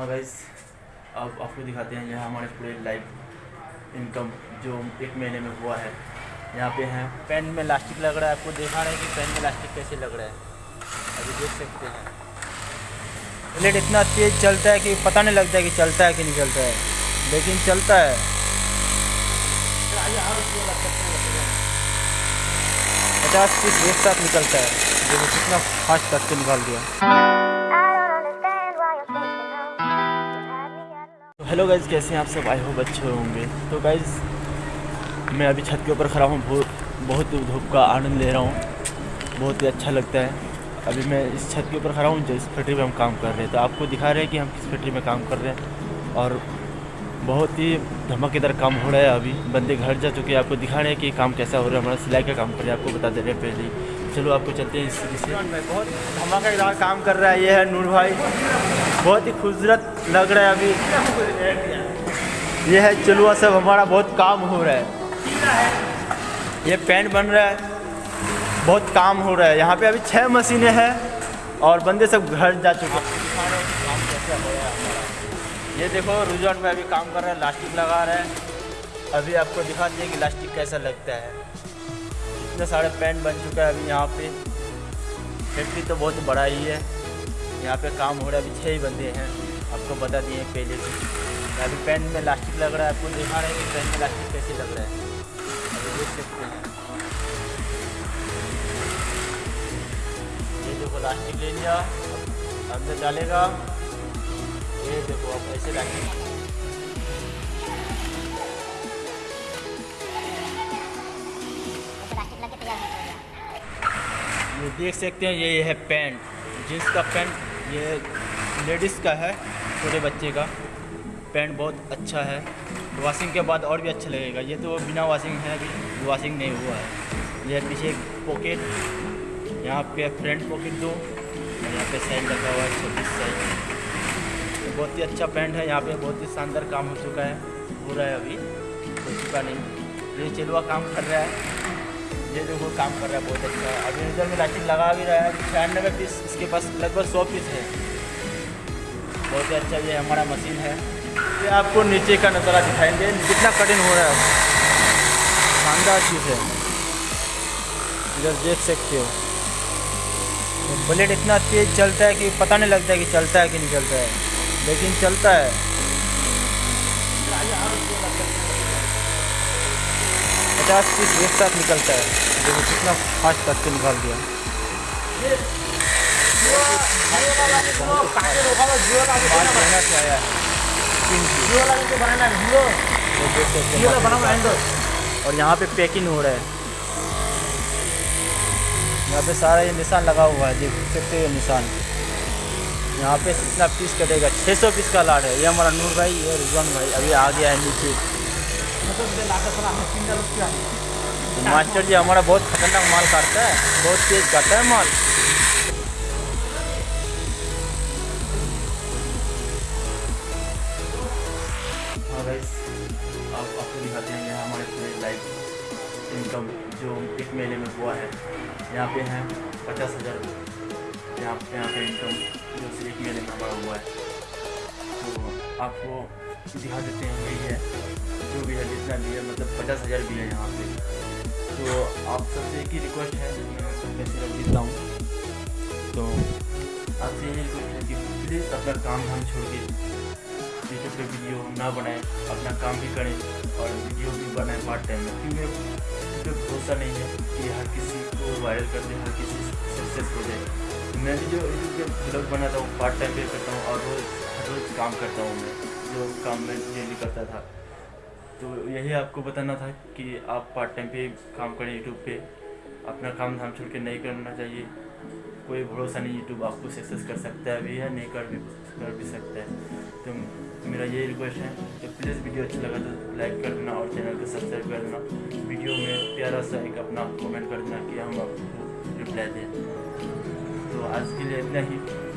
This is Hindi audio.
हाँ गाइस अब आपको दिखाते हैं यहाँ हमारे पूरे लाइव इनकम जो एक महीने में हुआ है। यहाँ पे हैं। पेन में लास्टिक लग रहा है। आपको देखा रहे हैं कि पेन में लास्टिक कैसे लग रहा है। अभी देख सकते हैं। प्लेट इतना तेज़ चलता है कि पता नहीं लगता है कि चलता है कि नहीं चलता है। लेकिन चलता है। पचास पीस एक साथ निकलता है। देखो कितना फास्ट करके निकाल दिया। हेलो गाइज़ कैसे हैं आप सब? आए हो अच्छे होंगे। तो गाइज़ मैं अभी छत के ऊपर खड़ा हूँ। बहुत बहुत धूप का आनंद ले रहा हूँ। बहुत ही अच्छा लगता है। अभी मैं इस छत के ऊपर खड़ा हूँ, जिस फैक्ट्री में हम काम कर रहे हैं। तो आपको दिखा रहे हैं कि हम किस फैक्ट्री में काम कर रहे हैं। और बहुत ही धमाकेदार काम हो रहा है अभी। बंदे घर जा चुके हैं। आपको दिखा रहे हैं कि काम कैसा हो रहा है। हमारा सिलाई का काम कर रहे हैं। आपको बता दे रहे हैं पहले चलो आपको चलते हैं इस से। बहुत धमाकेदार काम कर रहा है ये है नूर भाई। बहुत ही खूबसूरत लग रहा है अभी। ये है चलुआ सब, हमारा बहुत काम हो रहा है। ये पेंट बन रहा है, बहुत काम हो रहा है। यहाँ पे अभी छः मशीनें हैं और बंदे सब घर जा चुके है। ये देखो रुझान में अभी काम कर रहा है, लास्टिक लगा रहा है। अभी आपको दिखा दिए कि लास्टिक कैसा लगता है। इतने सारे पेन बन चुका है अभी यहाँ पे। फैक्ट्री तो बहुत बड़ा ही है। यहाँ पे काम हो रहा है, अभी छः ही बंदे हैं। आपको बता दिए पहले से। अभी पेन में लास्टिक लग रहा है, आपको दिखा रहे हैं कि पेन में लास्टिक कैसे लग रहा है? अभी देख सकते हैं। ये देखो लास्टिक ले लिया। अंदर डालेगा। ये देखो आप ऐसे लास्टिक ये देख सकते हैं, ये है पैंट जींस का पैंट ये लेडीज़ का है, छोटे बच्चे का। पैंट बहुत अच्छा है। वॉशिंग के बाद और भी अच्छा लगेगा। ये तो बिना वॉशिंग है, अभी वॉशिंग नहीं हुआ है। ये पीछे पॉकेट यहाँ पे फ्रंट पॉकेट दो। और यहाँ पे साइड लगा हुआ है छोटी साइड तो बहुत ही अच्छा पैंट है। यहाँ पे बहुत ही शानदार काम हो चुका है। हो रहा है अभी। हो चुका नहीं। ये चलुआ काम कर रहा है। ये देखो, काम कर रहा है बहुत अच्छा। है अभी इधर में लाइटिंग लगा भी रहा है। छियानवे पीस इसके पास लगभग सौ पीस है। बहुत ही अच्छा ये हमारा मशीन है। ये आपको नीचे का नज़ारा दिखाएँगे। कितना कठिन हो रहा है। शानदार चीज़ है। इधर देख सकते हो। तो इतना तेज़ चलता है कि पता नहीं लगता है कि चलता है कि नहीं चलता है। लेकिन चलता है। पचास पीस एक साथ निकलता है। देखो कितना फास्ट करके निकाल दिया। और यहाँ पे पैकिंग हो रहा है। यहाँ पे सारा ये निशान लगा हुआ है, देख सकते हो निशान। यहाँ पे कितना पीस कटेगा? 600 पीस का लाट है। ये हमारा नूर भाई ये रिजवान भाई, अभी आ गया है नीचे। मास्टर जी, हमारा बहुत खतरनाक माल काटता है। बहुत तेज काटता है माल। हाँ अब आपको दिखाते हैं हमारे पूरे लाइव इनकम जो एक महीने में हुआ है, यहाँ पे हैं पचास हज़ार। यहाँ पे यहाँ पे इनकम जो एक महीने में हमारा हुआ है। तो आपको दिखा देते हैं यही है। जो भी है, जितना भी है मतलब पचास हज़ार भी है यहाँ पे। तो आप सबसे एक ही रिक्वेस्ट है मैं सबसे सिर्फ़ जीतता हूँ। तो आपसे यही रिक्वेस्ट है कि प्लीज़ अपना काम धाम छोड़ के यूट्यूब पे वीडियो ना बनाएँ, अपना काम भी करें और वीडियो भी बनाएँ पार्ट टाइम में। क्योंकि मुझे भरोसा नहीं है कि हर किसी को वायरल कर दे, हर किसी सक्सेस हो जाए मैं भी जो यूट्यूब पे ब्लॉग बनाता हूँ पार्ट टाइम पे करता हूँ और रोज़ हर रोज़ काम करता हूँ मैं, जो काम मैं डेली करता था। तो यही आपको बताना था कि आप पार्ट टाइम पे काम करें यूट्यूब पे। अपना काम धाम छोड़ के नहीं करना चाहिए। कोई भरोसा नहीं यूट्यूब आपको सक्सेस कर सकता है भी या नहीं कर भी कर भी सकता है। तो मेरा यही रिक्वेस्ट है कि प्लीज़ वीडियो अच्छा लगा तो लाइक कर देना और चैनल को सब्सक्राइब कर देना। वीडियो में प्यारा सा एक अपना कमेंट कर देना कि हम आपको रिप्लाई दें। तो आज के लिए इतना ही।